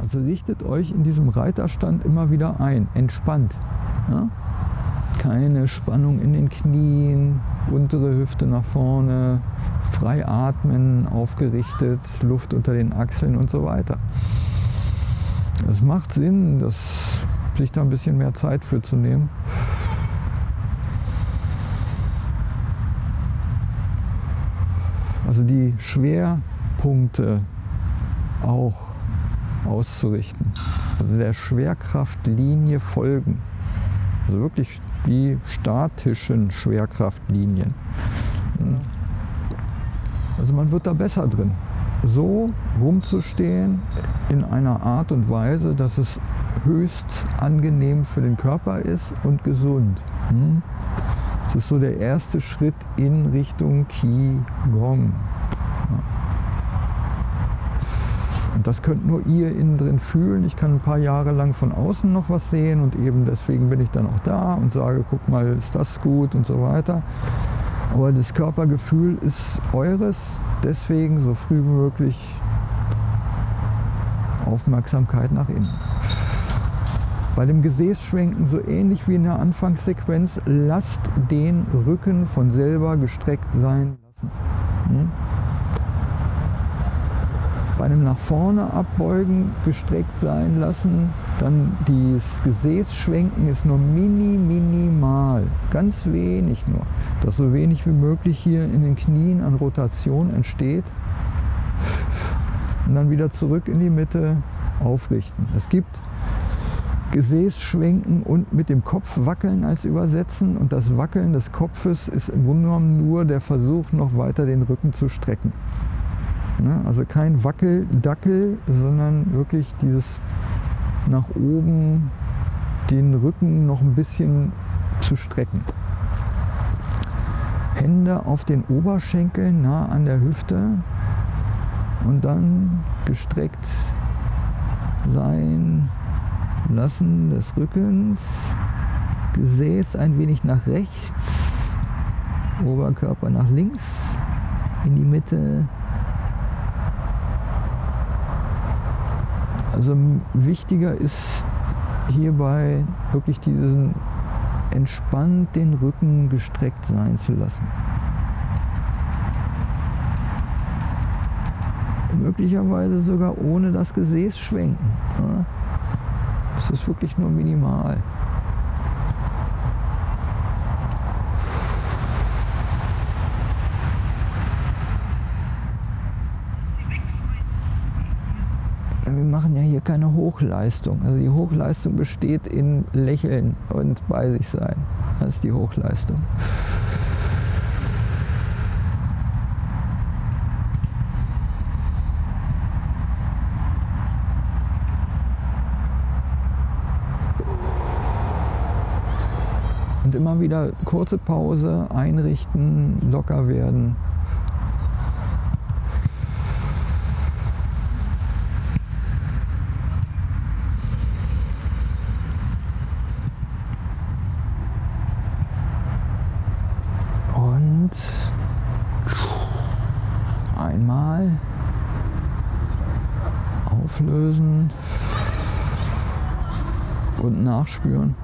Also richtet euch in diesem Reiterstand immer wieder ein, entspannt. Ja? Keine Spannung in den Knien, untere Hüfte nach vorne, frei atmen, aufgerichtet, Luft unter den Achseln und so weiter. Es macht Sinn, das, sich da ein bisschen mehr Zeit für zu nehmen. Also die Schwerpunkte auch auszurichten. Also der Schwerkraftlinie folgen. Also wirklich die statischen Schwerkraftlinien. Also man wird da besser drin. So rumzustehen in einer Art und Weise, dass es höchst angenehm für den Körper ist und gesund. Hm? Das ist so der erste Schritt in Richtung Qigong. Und das könnt nur ihr innen drin fühlen. Ich kann ein paar Jahre lang von außen noch was sehen und eben deswegen bin ich dann auch da und sage, guck mal, ist das gut und so weiter. Aber das Körpergefühl ist eures, deswegen so früh wie möglich Aufmerksamkeit nach innen. Bei dem Gesäßschwenken so ähnlich wie in der Anfangssequenz, lasst den Rücken von selber gestreckt sein lassen. Hm? Einem nach vorne abbeugen, gestreckt sein lassen, dann das Gesäßschwenken ist nur mini, minimal, ganz wenig nur, dass so wenig wie möglich hier in den Knien an Rotation entsteht und dann wieder zurück in die Mitte aufrichten. Es gibt Gesäß schwenken und mit dem Kopf wackeln als Übersetzen. Und das Wackeln des Kopfes ist im Grunde genommen nur der Versuch, noch weiter den Rücken zu strecken. Ne? Also kein Wackeldackel, sondern wirklich dieses nach oben den Rücken noch ein bisschen zu strecken. Hände auf den Oberschenkeln nah an der Hüfte und dann gestreckt sein Lassen des Rückens, Gesäß ein wenig nach rechts, Oberkörper nach links, in die Mitte. Also wichtiger ist hierbei wirklich diesen entspannt den Rücken gestreckt sein zu lassen. Möglicherweise sogar ohne das Gesäß schwenken. Das ist wirklich nur minimal. Wir machen ja hier keine Hochleistung. Also die Hochleistung besteht in Lächeln und bei sich sein. Das ist die Hochleistung. Und immer wieder kurze Pause, einrichten, locker werden. Und einmal auflösen und nachspüren.